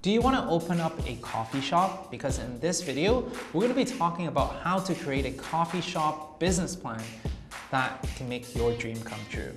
Do you want to open up a coffee shop? Because in this video, we're going to be talking about how to create a coffee shop business plan that can make your dream come true.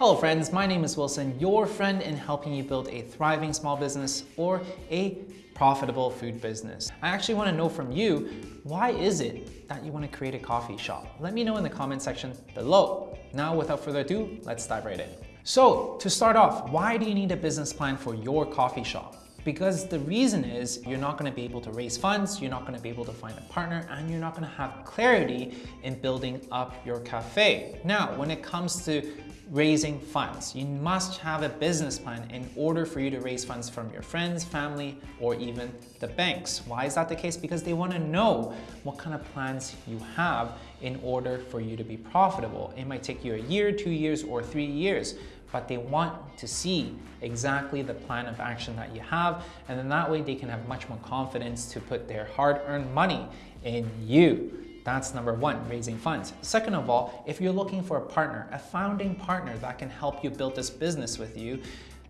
Hello friends, my name is Wilson, your friend in helping you build a thriving small business or a profitable food business. I actually want to know from you, why is it that you want to create a coffee shop? Let me know in the comment section below. Now, without further ado, let's dive right in. So to start off, why do you need a business plan for your coffee shop? Because the reason is you're not gonna be able to raise funds, you're not gonna be able to find a partner, and you're not gonna have clarity in building up your cafe. Now, when it comes to raising funds, you must have a business plan in order for you to raise funds from your friends, family, or even the banks. Why is that the case? Because they wanna know what kind of plans you have in order for you to be profitable. It might take you a year, two years, or three years but they want to see exactly the plan of action that you have. And then that way they can have much more confidence to put their hard-earned money in you. That's number one, raising funds. Second of all, if you're looking for a partner, a founding partner that can help you build this business with you,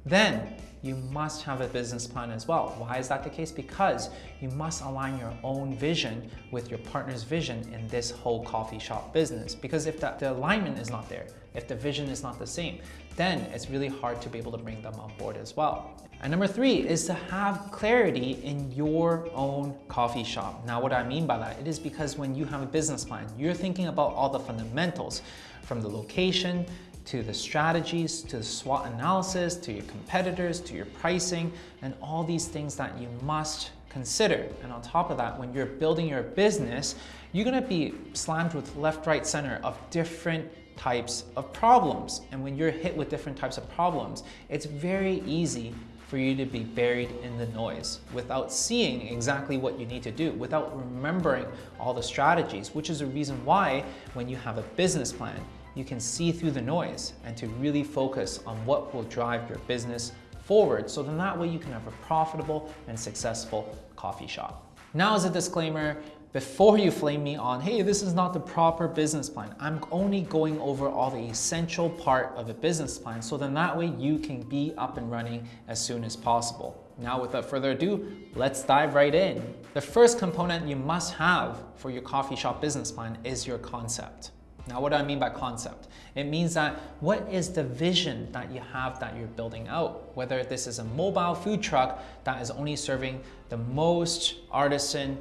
then you must have a business plan as well. Why is that the case? Because you must align your own vision with your partner's vision in this whole coffee shop business. Because if the, the alignment is not there, if the vision is not the same, then it's really hard to be able to bring them on board as well. And number three is to have clarity in your own coffee shop. Now, what I mean by that, it is because when you have a business plan, you're thinking about all the fundamentals from the location to the strategies, to the SWOT analysis, to your competitors, to your pricing, and all these things that you must consider. And on top of that, when you're building your business, you're gonna be slammed with left, right, center of different types of problems. And when you're hit with different types of problems, it's very easy for you to be buried in the noise without seeing exactly what you need to do, without remembering all the strategies, which is a reason why when you have a business plan, you can see through the noise and to really focus on what will drive your business forward. So then that way you can have a profitable and successful coffee shop. Now as a disclaimer, before you flame me on, hey, this is not the proper business plan. I'm only going over all the essential part of a business plan so then that way you can be up and running as soon as possible. Now without further ado, let's dive right in. The first component you must have for your coffee shop business plan is your concept. Now, what do I mean by concept? It means that what is the vision that you have that you're building out? Whether this is a mobile food truck that is only serving the most artisan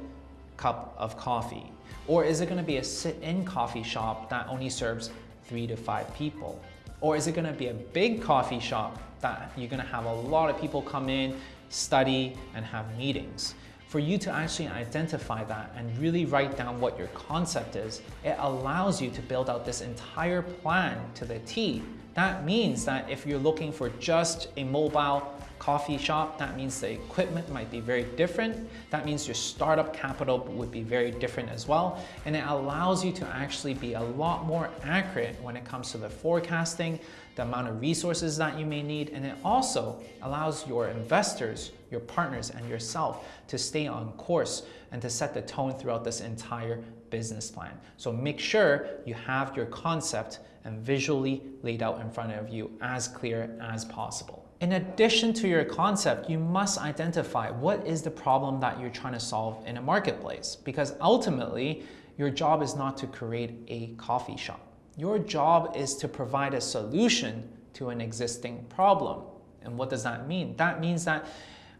cup of coffee, or is it gonna be a sit-in coffee shop that only serves three to five people? Or is it gonna be a big coffee shop that you're gonna have a lot of people come in, study, and have meetings? for you to actually identify that and really write down what your concept is, it allows you to build out this entire plan to the T. That means that if you're looking for just a mobile coffee shop, that means the equipment might be very different. That means your startup capital would be very different as well. And it allows you to actually be a lot more accurate when it comes to the forecasting, the amount of resources that you may need, and it also allows your investors, your partners, and yourself to stay on course and to set the tone throughout this entire business plan. So make sure you have your concept and visually laid out in front of you as clear as possible. In addition to your concept, you must identify what is the problem that you're trying to solve in a marketplace because ultimately your job is not to create a coffee shop. Your job is to provide a solution to an existing problem. And what does that mean? That means that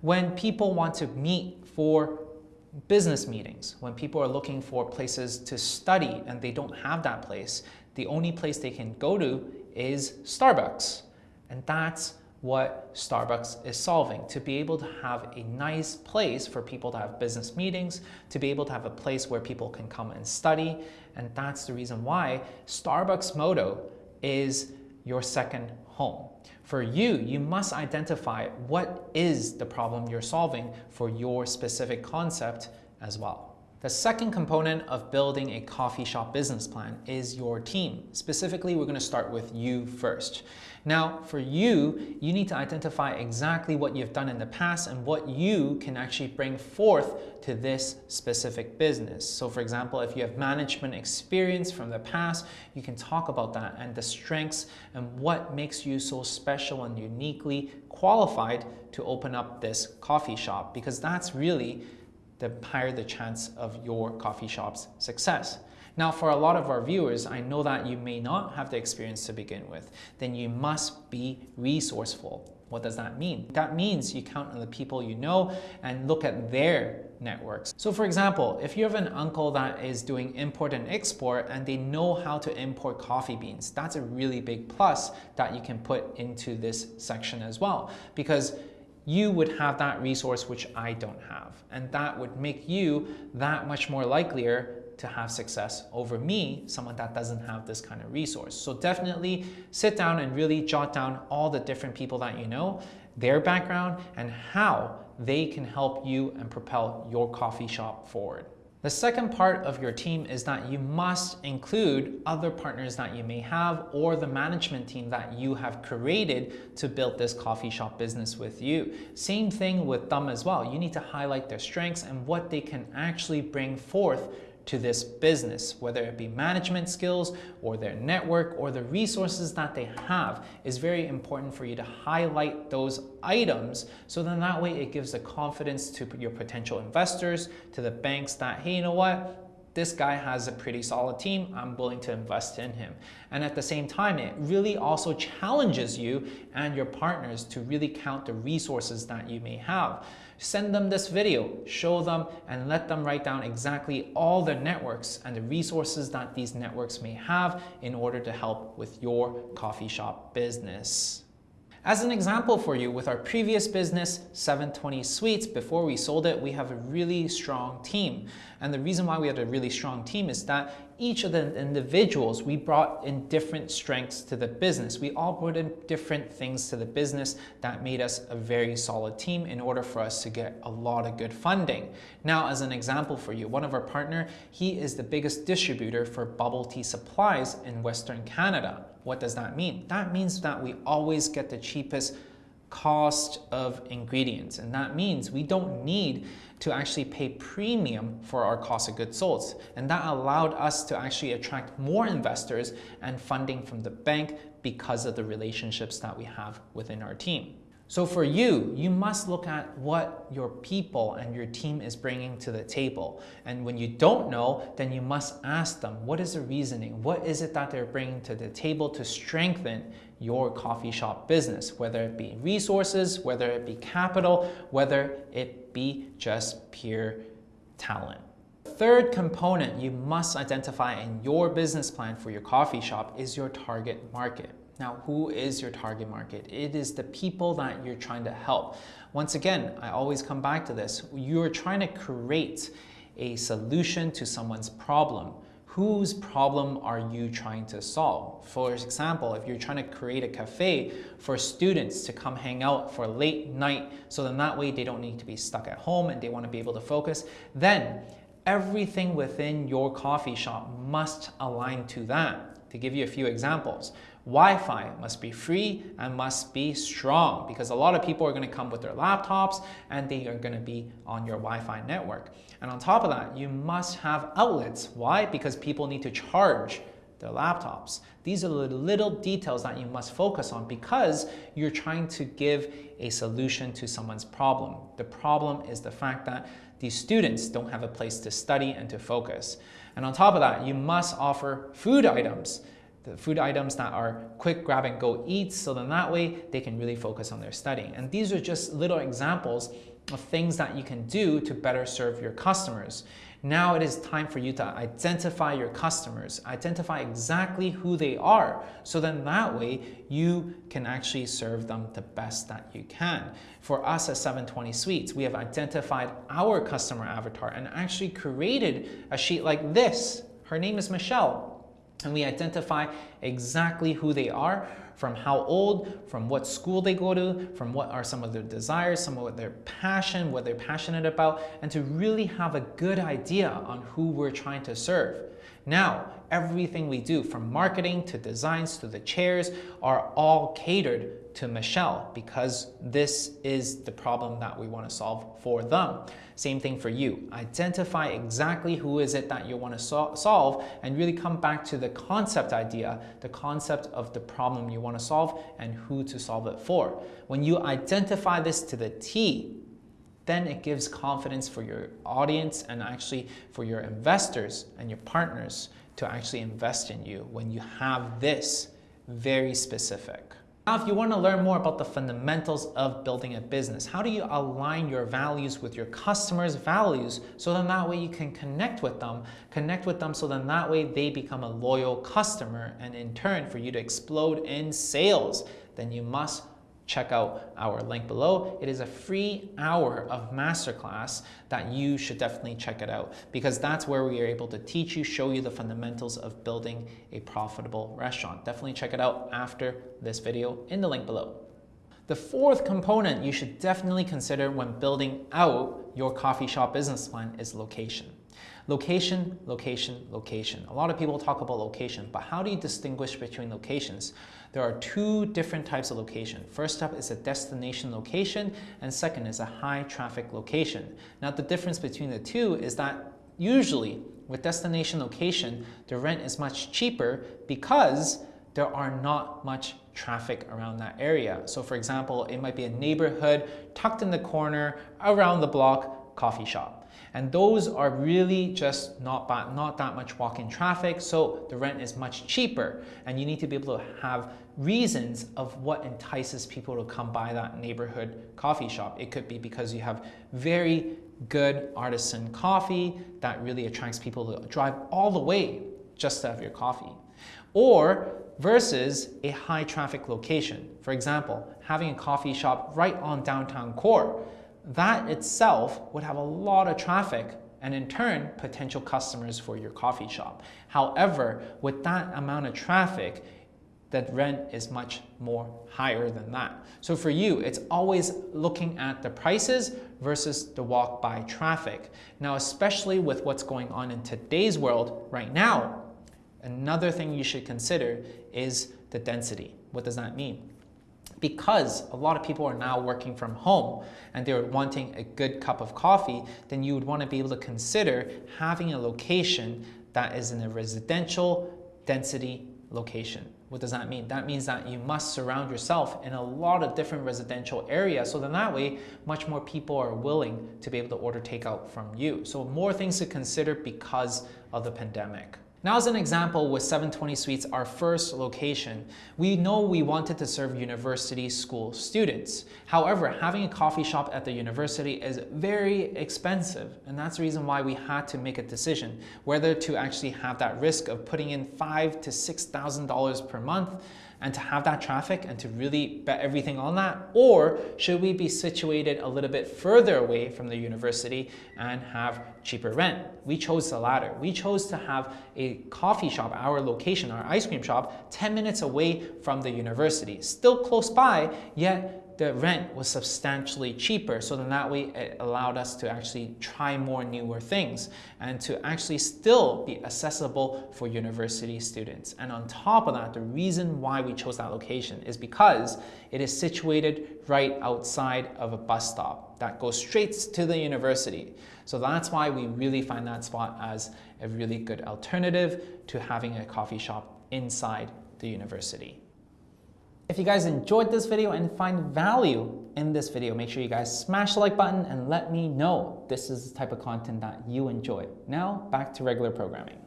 when people want to meet for business meetings, when people are looking for places to study and they don't have that place, the only place they can go to is Starbucks. And that's what Starbucks is solving, to be able to have a nice place for people to have business meetings, to be able to have a place where people can come and study. And that's the reason why Starbucks motto is your second home. For you, you must identify what is the problem you're solving for your specific concept as well. The second component of building a coffee shop business plan is your team. Specifically, we're gonna start with you first. Now, for you, you need to identify exactly what you've done in the past and what you can actually bring forth to this specific business. So for example, if you have management experience from the past, you can talk about that and the strengths and what makes you so special and uniquely qualified to open up this coffee shop because that's really the higher the chance of your coffee shop's success. Now, for a lot of our viewers, I know that you may not have the experience to begin with. Then you must be resourceful. What does that mean? That means you count on the people you know and look at their networks. So for example, if you have an uncle that is doing import and export and they know how to import coffee beans, that's a really big plus that you can put into this section as well. Because you would have that resource which I don't have. And that would make you that much more likelier to have success over me, someone that doesn't have this kind of resource. So definitely sit down and really jot down all the different people that you know, their background, and how they can help you and propel your coffee shop forward. The second part of your team is that you must include other partners that you may have or the management team that you have created to build this coffee shop business with you. Same thing with them as well. You need to highlight their strengths and what they can actually bring forth to this business, whether it be management skills or their network or the resources that they have is very important for you to highlight those items so then that way it gives the confidence to your potential investors, to the banks that, hey, you know what? This guy has a pretty solid team, I'm willing to invest in him. And at the same time, it really also challenges you and your partners to really count the resources that you may have. Send them this video, show them, and let them write down exactly all the networks and the resources that these networks may have in order to help with your coffee shop business. As an example for you, with our previous business, 720 Sweets, before we sold it, we have a really strong team. And the reason why we had a really strong team is that each of the individuals, we brought in different strengths to the business. We all brought in different things to the business that made us a very solid team in order for us to get a lot of good funding. Now, as an example for you, one of our partner, he is the biggest distributor for bubble tea supplies in Western Canada. What does that mean? That means that we always get the cheapest cost of ingredients. And that means we don't need to actually pay premium for our cost of goods sold. And that allowed us to actually attract more investors and funding from the bank because of the relationships that we have within our team. So for you, you must look at what your people and your team is bringing to the table. And when you don't know, then you must ask them, what is the reasoning? What is it that they're bringing to the table to strengthen your coffee shop business, whether it be resources, whether it be capital, whether it be just pure talent. Third component you must identify in your business plan for your coffee shop is your target market. Now, who is your target market? It is the people that you're trying to help. Once again, I always come back to this. You're trying to create a solution to someone's problem. Whose problem are you trying to solve? For example, if you're trying to create a cafe for students to come hang out for late night, so then that way they don't need to be stuck at home and they want to be able to focus, then everything within your coffee shop must align to that. To give you a few examples, Wi-Fi must be free and must be strong because a lot of people are going to come with their laptops and they are going to be on your Wi-Fi network. And on top of that, you must have outlets. Why? Because people need to charge their laptops. These are the little details that you must focus on because you're trying to give a solution to someone's problem. The problem is the fact that these students don't have a place to study and to focus. And on top of that, you must offer food items the food items that are quick grab and go eats so then that way they can really focus on their studying. And these are just little examples of things that you can do to better serve your customers. Now it is time for you to identify your customers, identify exactly who they are, so then that way you can actually serve them the best that you can. For us at 720 Sweets we have identified our customer avatar and actually created a sheet like this. Her name is Michelle and we identify exactly who they are from how old, from what school they go to, from what are some of their desires, some of their passion, what they're passionate about, and to really have a good idea on who we're trying to serve. Now, everything we do from marketing to designs to the chairs are all catered to Michelle because this is the problem that we want to solve for them. Same thing for you. Identify exactly who is it that you want to so solve and really come back to the concept idea, the concept of the problem you want to solve and who to solve it for. When you identify this to the T, then it gives confidence for your audience and actually for your investors and your partners to actually invest in you when you have this very specific. Now, if you want to learn more about the fundamentals of building a business, how do you align your values with your customers' values so then that way you can connect with them, connect with them so then that way they become a loyal customer and in turn for you to explode in sales, then you must check out our link below. It is a free hour of masterclass that you should definitely check it out because that's where we are able to teach you, show you the fundamentals of building a profitable restaurant. Definitely check it out after this video in the link below. The fourth component you should definitely consider when building out your coffee shop business plan is location. Location, location, location. A lot of people talk about location, but how do you distinguish between locations? There are two different types of location. First up is a destination location, and second is a high traffic location. Now the difference between the two is that usually with destination location, the rent is much cheaper because there are not much traffic around that area. So for example, it might be a neighborhood tucked in the corner around the block coffee shop. And those are really just not, not that much walk-in traffic, so the rent is much cheaper. And you need to be able to have reasons of what entices people to come by that neighborhood coffee shop. It could be because you have very good artisan coffee that really attracts people to drive all the way just to have your coffee. Or versus a high traffic location. For example, having a coffee shop right on downtown core that itself would have a lot of traffic and in turn, potential customers for your coffee shop. However, with that amount of traffic, that rent is much more higher than that. So for you, it's always looking at the prices versus the walk by traffic. Now, especially with what's going on in today's world right now, another thing you should consider is the density. What does that mean? Because a lot of people are now working from home and they're wanting a good cup of coffee, then you would want to be able to consider having a location that is in a residential density location. What does that mean? That means that you must surround yourself in a lot of different residential areas so then that way much more people are willing to be able to order takeout from you. So more things to consider because of the pandemic. Now as an example with 720 Sweets, our first location, we know we wanted to serve university school students. However, having a coffee shop at the university is very expensive and that's the reason why we had to make a decision whether to actually have that risk of putting in five to $6,000 per month and to have that traffic and to really bet everything on that? Or should we be situated a little bit further away from the university and have cheaper rent? We chose the latter. We chose to have a coffee shop, our location, our ice cream shop, 10 minutes away from the university. Still close by, yet the rent was substantially cheaper. So then that way it allowed us to actually try more newer things and to actually still be accessible for university students. And on top of that, the reason why we chose that location is because it is situated right outside of a bus stop that goes straight to the university. So that's why we really find that spot as a really good alternative to having a coffee shop inside the university. If you guys enjoyed this video and find value in this video, make sure you guys smash the like button and let me know this is the type of content that you enjoy. Now, back to regular programming.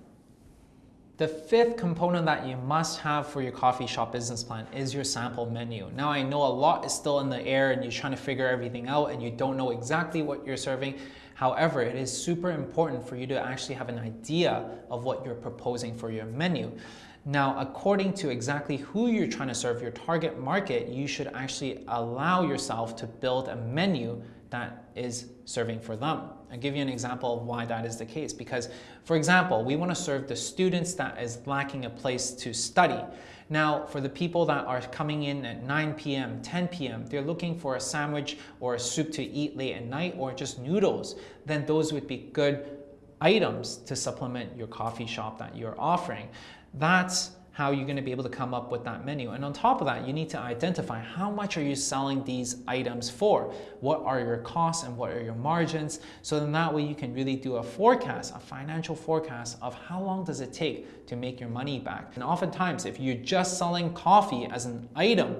The fifth component that you must have for your coffee shop business plan is your sample menu. Now I know a lot is still in the air and you're trying to figure everything out and you don't know exactly what you're serving. However, it is super important for you to actually have an idea of what you're proposing for your menu. Now, according to exactly who you're trying to serve, your target market, you should actually allow yourself to build a menu that is serving for them. I'll give you an example of why that is the case. Because, for example, we want to serve the students that is lacking a place to study. Now, for the people that are coming in at 9 p.m., 10 p.m., they're looking for a sandwich or a soup to eat late at night or just noodles, then those would be good items to supplement your coffee shop that you're offering. That's how you're going to be able to come up with that menu. And on top of that, you need to identify how much are you selling these items for? What are your costs and what are your margins? So then that way you can really do a forecast, a financial forecast of how long does it take to make your money back. And oftentimes, if you're just selling coffee as an item,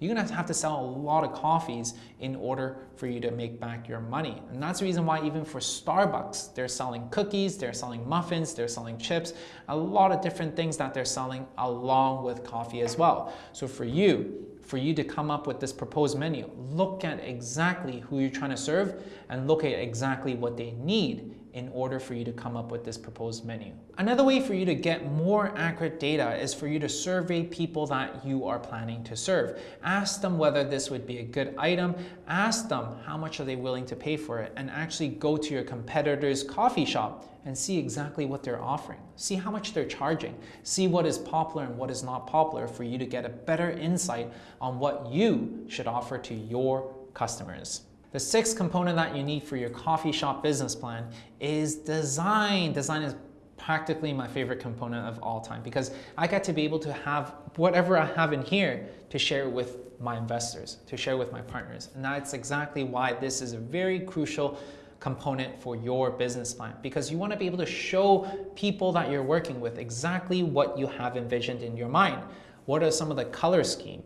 you're gonna have to sell a lot of coffees in order for you to make back your money. And that's the reason why even for Starbucks, they're selling cookies, they're selling muffins, they're selling chips, a lot of different things that they're selling along with coffee as well. So for you, for you to come up with this proposed menu, look at exactly who you're trying to serve and look at exactly what they need in order for you to come up with this proposed menu. Another way for you to get more accurate data is for you to survey people that you are planning to serve. Ask them whether this would be a good item, ask them how much are they willing to pay for it, and actually go to your competitor's coffee shop and see exactly what they're offering. See how much they're charging. See what is popular and what is not popular for you to get a better insight on what you should offer to your customers. The sixth component that you need for your coffee shop business plan is design. Design is practically my favorite component of all time because I get to be able to have whatever I have in here to share with my investors, to share with my partners. And that's exactly why this is a very crucial component for your business plan because you want to be able to show people that you're working with exactly what you have envisioned in your mind. What are some of the color scheme?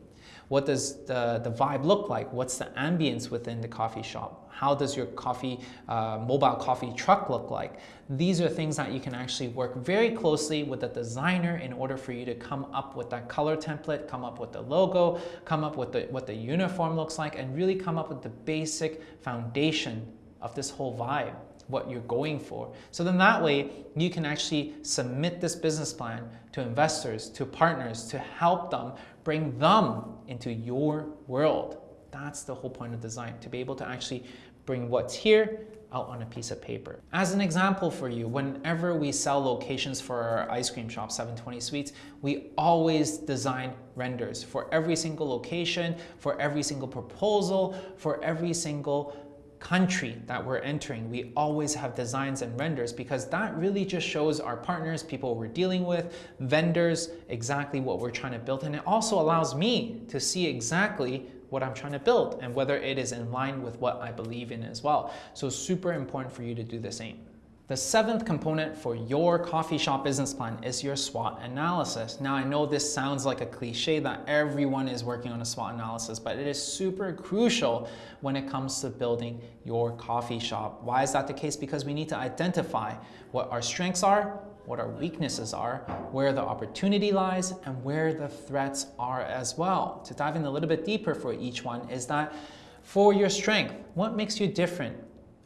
What does the, the vibe look like? What's the ambience within the coffee shop? How does your coffee, uh, mobile coffee truck look like? These are things that you can actually work very closely with the designer in order for you to come up with that color template, come up with the logo, come up with the, what the uniform looks like, and really come up with the basic foundation of this whole vibe what you're going for. So then that way you can actually submit this business plan to investors, to partners, to help them bring them into your world. That's the whole point of design, to be able to actually bring what's here out on a piece of paper. As an example for you, whenever we sell locations for our ice cream shop, 720 Sweets, we always design renders for every single location, for every single proposal, for every single country that we're entering, we always have designs and renders because that really just shows our partners, people we're dealing with, vendors, exactly what we're trying to build. And it also allows me to see exactly what I'm trying to build and whether it is in line with what I believe in as well. So super important for you to do the same. The seventh component for your coffee shop business plan is your SWOT analysis. Now, I know this sounds like a cliche that everyone is working on a SWOT analysis, but it is super crucial when it comes to building your coffee shop. Why is that the case? Because we need to identify what our strengths are, what our weaknesses are, where the opportunity lies, and where the threats are as well. To dive in a little bit deeper for each one is that for your strength, what makes you different?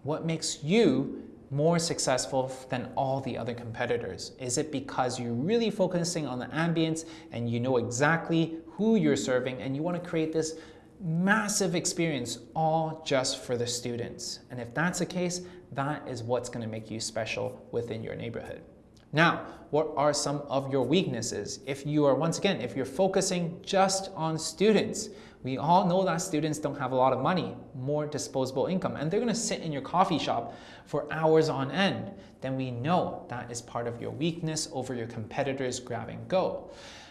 What makes you more successful than all the other competitors? Is it because you're really focusing on the ambience and you know exactly who you're serving and you want to create this massive experience all just for the students? And if that's the case, that is what's going to make you special within your neighborhood. Now, what are some of your weaknesses? If you are, once again, if you're focusing just on students, we all know that students don't have a lot of money, more disposable income, and they're gonna sit in your coffee shop for hours on end. Then we know that is part of your weakness over your competitors grab and go.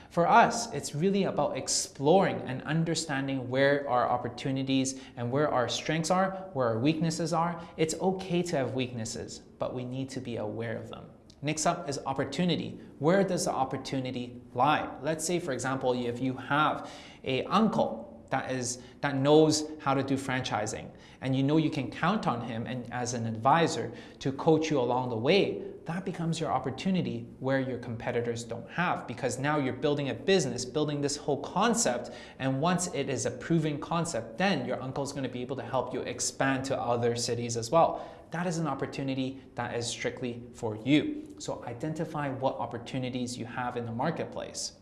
For us, it's really about exploring and understanding where our opportunities and where our strengths are, where our weaknesses are. It's okay to have weaknesses, but we need to be aware of them. Next up is opportunity. Where does the opportunity lie? Let's say, for example, if you have a uncle that is that knows how to do franchising and you know you can count on him and as an advisor to coach you along the way that becomes your opportunity where your competitors don't have because now you're building a business building this whole concept and once it is a proven concept then your uncle is going to be able to help you expand to other cities as well. That is an opportunity that is strictly for you. So identify what opportunities you have in the marketplace.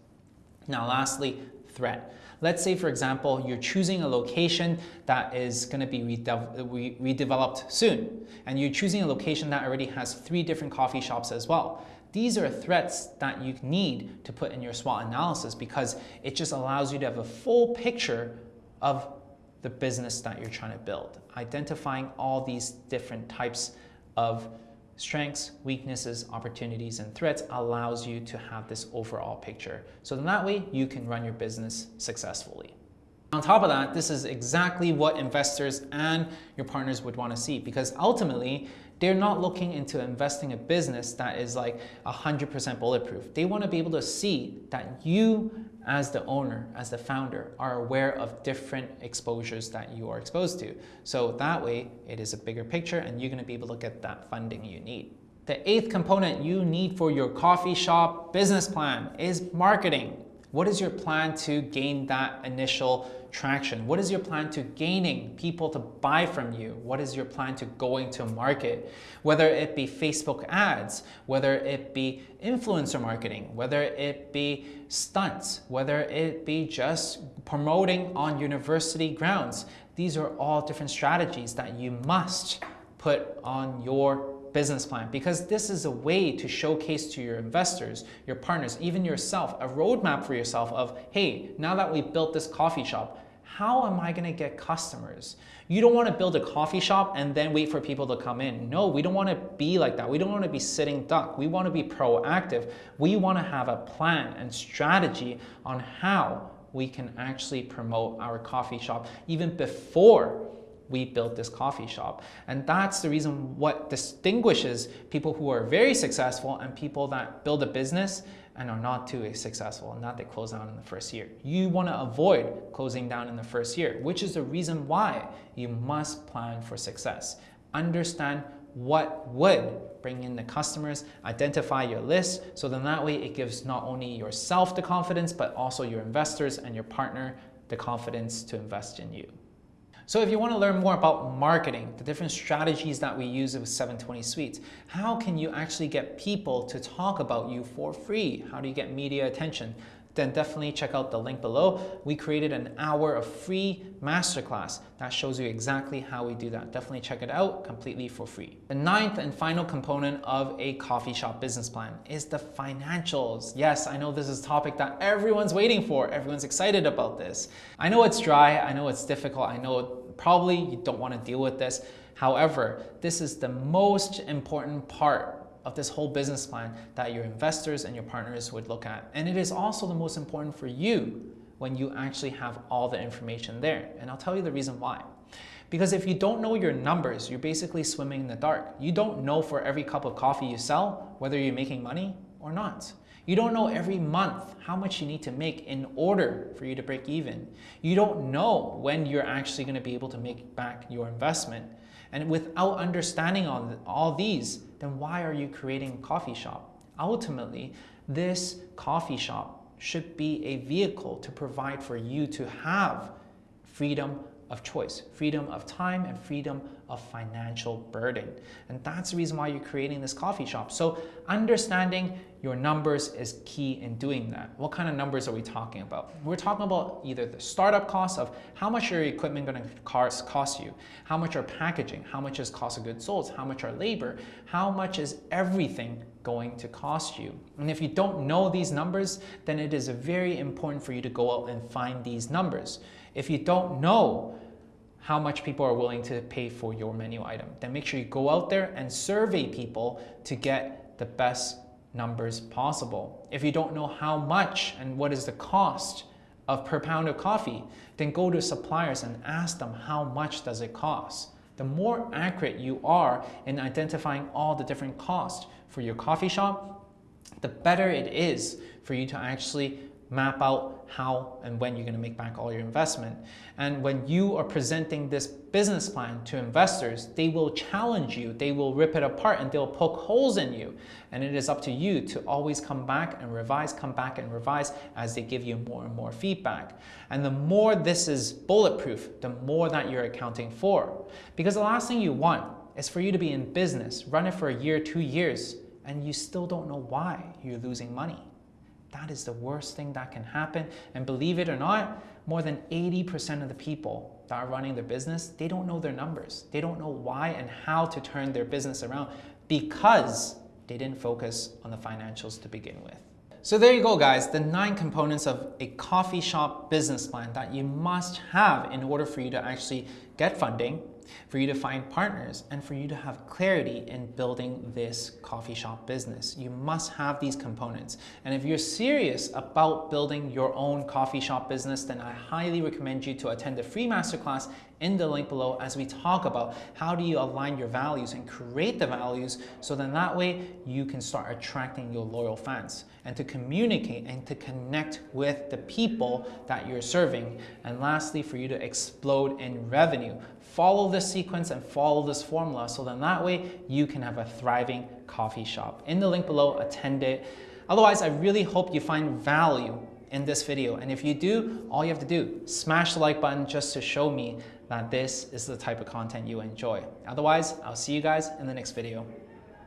Now lastly threat Let's say, for example, you're choosing a location that is going to be rede redeveloped soon, and you're choosing a location that already has three different coffee shops as well. These are threats that you need to put in your SWOT analysis because it just allows you to have a full picture of the business that you're trying to build. Identifying all these different types of strengths, weaknesses, opportunities, and threats allows you to have this overall picture. So then that way you can run your business successfully. On top of that, this is exactly what investors and your partners would want to see because ultimately they're not looking into investing a business that is like 100% bulletproof. They want to be able to see that you as the owner, as the founder, are aware of different exposures that you are exposed to. So that way it is a bigger picture and you're going to be able to get that funding you need. The eighth component you need for your coffee shop business plan is marketing. What is your plan to gain that initial traction? What is your plan to gaining people to buy from you? What is your plan to going to market? Whether it be Facebook ads, whether it be influencer marketing, whether it be stunts, whether it be just promoting on university grounds. These are all different strategies that you must put on your business plan because this is a way to showcase to your investors, your partners, even yourself, a roadmap for yourself of, hey, now that we've built this coffee shop, how am I gonna get customers? You don't wanna build a coffee shop and then wait for people to come in. No, we don't wanna be like that. We don't wanna be sitting duck. We wanna be proactive. We wanna have a plan and strategy on how we can actually promote our coffee shop even before we built this coffee shop. And that's the reason what distinguishes people who are very successful and people that build a business and are not too successful and not they close down in the first year. You want to avoid closing down in the first year, which is the reason why you must plan for success. Understand what would bring in the customers, identify your list, so then that way it gives not only yourself the confidence, but also your investors and your partner the confidence to invest in you. So if you want to learn more about marketing, the different strategies that we use with 720 Sweets, how can you actually get people to talk about you for free? How do you get media attention? Then definitely check out the link below. We created an hour of free masterclass that shows you exactly how we do that. Definitely check it out completely for free. The ninth and final component of a coffee shop business plan is the financials. Yes, I know this is a topic that everyone's waiting for. Everyone's excited about this. I know it's dry. I know it's difficult. I know probably you don't want to deal with this. However, this is the most important part of this whole business plan that your investors and your partners would look at. And it is also the most important for you when you actually have all the information there. And I'll tell you the reason why. Because if you don't know your numbers, you're basically swimming in the dark. You don't know for every cup of coffee you sell, whether you're making money or not. You don't know every month how much you need to make in order for you to break even. You don't know when you're actually going to be able to make back your investment. And without understanding all, all these, then why are you creating a coffee shop? Ultimately, this coffee shop should be a vehicle to provide for you to have freedom of choice, freedom of time and freedom of financial burden. And that's the reason why you're creating this coffee shop. So understanding your numbers is key in doing that. What kind of numbers are we talking about? We're talking about either the startup cost of how much your equipment going to cost, cost you, how much are packaging, how much is cost of goods sold, how much are labor, how much is everything going to cost you. And if you don't know these numbers, then it is very important for you to go out and find these numbers. If you don't know how much people are willing to pay for your menu item, then make sure you go out there and survey people to get the best numbers possible. If you don't know how much and what is the cost of per pound of coffee, then go to suppliers and ask them how much does it cost. The more accurate you are in identifying all the different costs for your coffee shop, the better it is for you to actually map out how and when you're going to make back all your investment. And when you are presenting this business plan to investors, they will challenge you, they will rip it apart and they'll poke holes in you. And it is up to you to always come back and revise, come back and revise as they give you more and more feedback. And the more this is bulletproof, the more that you're accounting for. Because the last thing you want is for you to be in business, run it for a year, two years, and you still don't know why you're losing money. That is the worst thing that can happen. And believe it or not, more than 80% of the people that are running their business, they don't know their numbers. They don't know why and how to turn their business around because they didn't focus on the financials to begin with. So there you go guys, the nine components of a coffee shop business plan that you must have in order for you to actually get funding, for you to find partners, and for you to have clarity in building this coffee shop business. You must have these components. And if you're serious about building your own coffee shop business, then I highly recommend you to attend the free masterclass in the link below as we talk about how do you align your values and create the values so then that way you can start attracting your loyal fans and to communicate and to connect with the people that you're serving. And lastly, for you to explode in revenue. Follow this sequence and follow this formula so then that way you can have a thriving coffee shop. In the link below, attend it. Otherwise, I really hope you find value in this video. And if you do, all you have to do, smash the like button just to show me that this is the type of content you enjoy. Otherwise, I'll see you guys in the next video.